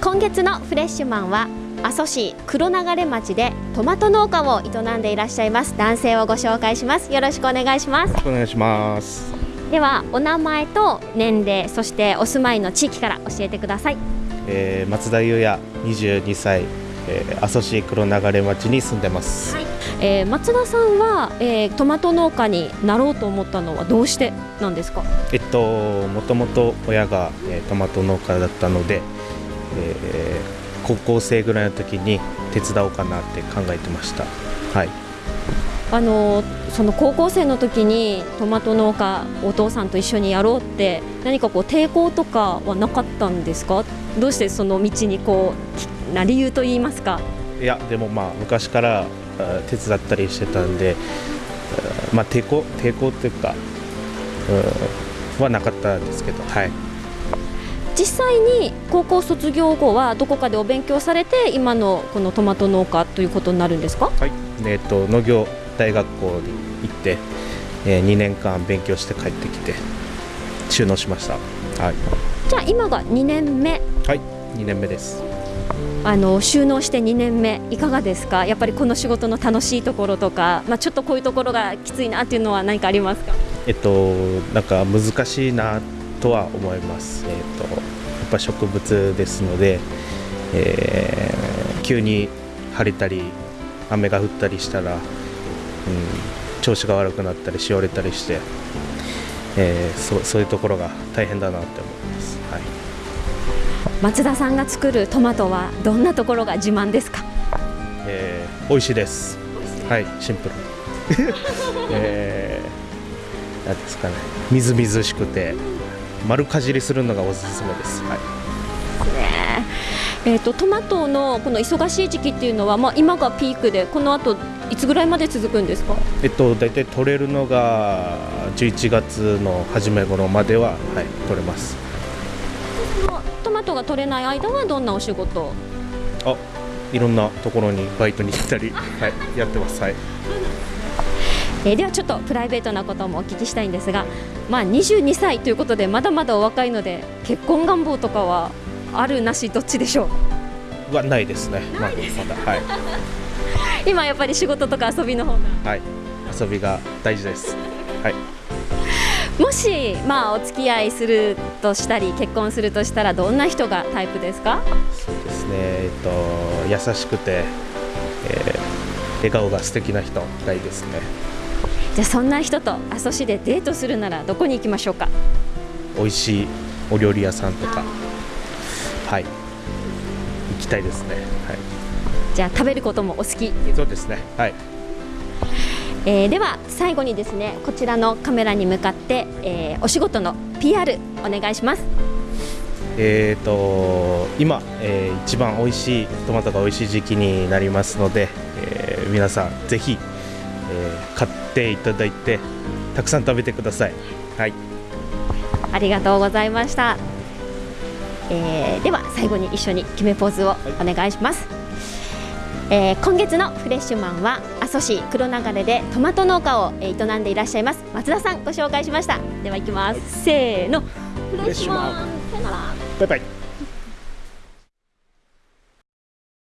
今月のフレッシュマンは阿蘇市黒流町でトマト農家を営んでいらっしゃいます。男性をご紹介します。よろしくお願いします。お願いします。ではお名前と年齢そしてお住まいの地域から教えてください、えー、松田優也22歳、えー、阿蘇市黒流町に住んでます、はい。えー、松田さんは、えー、トマト農家になろうと思ったのはどうしてなんですか？えっともともと親が、えー、トマト農家だったので、えー、高校生ぐらいの時に手伝おうかなって考えてました。はい。あのその高校生の時にトマト農家お父さんと一緒にやろうって何かこう抵抗とかはなかったんですか？どうしてその道にこうな理由と言いますか？いやでもまあ昔から手伝ったりしてたんで、まあ、抵抗抵抗っていうか、うん、はなかったんですけど、はい、実際に高校卒業後はどこかでお勉強されて今のこのトマト農家ということになるんですか、はい。えーと、農業大学校に行って、えー、2年間勉強して帰ってきて収納しました、はい、じゃあ今が2年目。はい。2年目です。あの収納して2年目いかがですか？やっぱりこの仕事の楽しいところとか、まあ、ちょっとこういうところがきついなっていうのは何かありますか？えっとなんか難しいなとは思います、えっと、ぱ植物ですので、えー、急に晴れたり雨が降ったりしたら、うん、調子が悪くなったりしおれたりして、えー、そそういうところが大変だなって思います。はい。松田さんが作るトマトはどんなところが自慢ですか、えー、美味しいです。はいシンプル。えー、なんですかね。みずみずしくて丸かじりするのがおすすめです。はい。ね。えーと、トマトのこの忙しい時期っていうのは、まあ、今がピークでこの後いつぐらいまで続くんですか、えっと、大体取れるのが11月の初め頃までは、はい、取れます。トが取れない間はどんなお仕事？あいろんなところにバイトに行ったり、はい、やってます、はい えー、ではちょっとプライベートなこともお聞きしたいんですが、まあ、22歳ということでまだまだお若いので結婚願望とかはあるなしどっちでしょう？はないですね、まあ、まだはい。今やっぱり仕事とか遊びの方が。はい。遊びが大事です。はい。もし、まあ、お付き合いするとしたり結婚するとしたらどんな人がタイプですか？そうですね、えっと、優しくて、えー、笑顔が素敵な人がいいですねじゃあそんな人と阿蘇市でデートするならどこに行きましょうか？美味しいお料理屋さんとか。はい。行きたいですね、はい、じゃあ食べることもお好きそうですね。はい。えー、では最後にですねこちらのカメラに向かって、えー、お仕事の PR お願いします。えーと今、えー、一番美味しいトマトが美味しい時期になりますので、えー、皆さんぜひ、えー、買っていただいてたくさん食べてください。はい。ありがとうございました、えー、では最後に一緒に決めポーズをお願いします、はいえー、今月のフレッシュマンは阿蘇市黒流れでトマト農家を営んでいらっしゃいます松田さんご紹介しました。では行きます、はい、せーの。フレッシュマン。さよなら。バイバイ